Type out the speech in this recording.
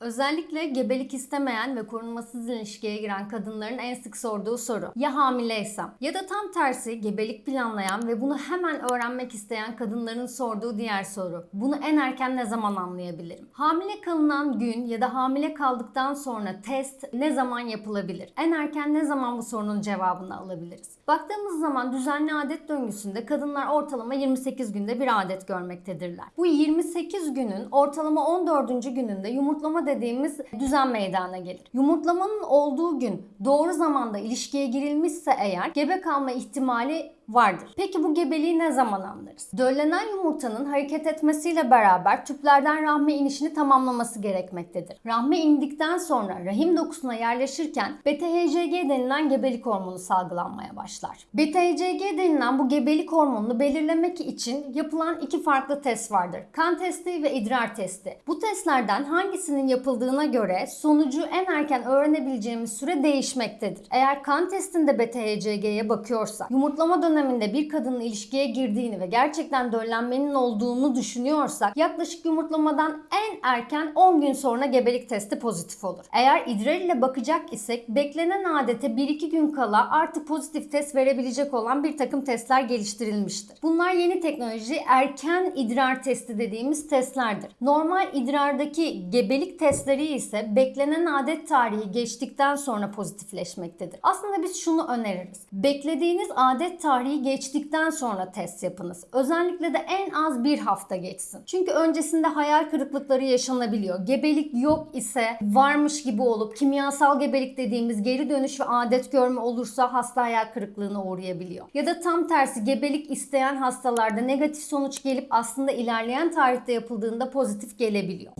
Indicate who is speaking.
Speaker 1: Özellikle gebelik istemeyen ve korunmasız ilişkiye giren kadınların en sık sorduğu soru. Ya hamileysem? Ya da tam tersi gebelik planlayan ve bunu hemen öğrenmek isteyen kadınların sorduğu diğer soru. Bunu en erken ne zaman anlayabilirim? Hamile kalınan gün ya da hamile kaldıktan sonra test ne zaman yapılabilir? En erken ne zaman bu sorunun cevabını alabiliriz? Baktığımız zaman düzenli adet döngüsünde kadınlar ortalama 28 günde bir adet görmektedirler. Bu 28 günün ortalama 14. gününde yumurtlama dediğimiz düzen meydana gelir. Yumurtlamanın olduğu gün doğru zamanda ilişkiye girilmişse eğer gebe kalma ihtimali vardır. Peki bu gebeliği ne zaman anlarız? Döllenen yumurtanın hareket etmesiyle beraber tüplerden rahme inişini tamamlaması gerekmektedir. Rahme indikten sonra rahim dokusuna yerleşirken beta-HCG denilen gebelik hormonu salgılanmaya başlar. Beta-HCG denilen bu gebelik hormonunu belirlemek için yapılan iki farklı test vardır. Kan testi ve idrar testi. Bu testlerden hangisinin yapıldığına göre sonucu en erken öğrenebileceğimiz süre değişmektedir. Eğer kan testinde beta-HCG'ye bakıyorsak, yumurtlama döneminde bir kadının ilişkiye girdiğini ve gerçekten döllenmenin olduğunu düşünüyorsak yaklaşık yumurtlamadan en erken 10 gün sonra gebelik testi pozitif olur. Eğer idrar ile bakacak isek beklenen adete 1-2 gün kala artık pozitif test verebilecek olan bir takım testler geliştirilmiştir. Bunlar yeni teknoloji erken idrar testi dediğimiz testlerdir. Normal idrardaki gebelik testleri ise beklenen adet tarihi geçtikten sonra pozitifleşmektedir. Aslında biz şunu öneririz. Beklediğiniz adet tarihi geçtikten sonra test yapınız. Özellikle de en az bir hafta geçsin. Çünkü öncesinde hayal kırıklıkları yaşanabiliyor. Gebelik yok ise varmış gibi olup kimyasal gebelik dediğimiz geri dönüş ve adet görme olursa hasta hayal kırıklığına uğrayabiliyor. Ya da tam tersi gebelik isteyen hastalarda negatif sonuç gelip aslında ilerleyen tarihte yapıldığında pozitif gelebiliyor.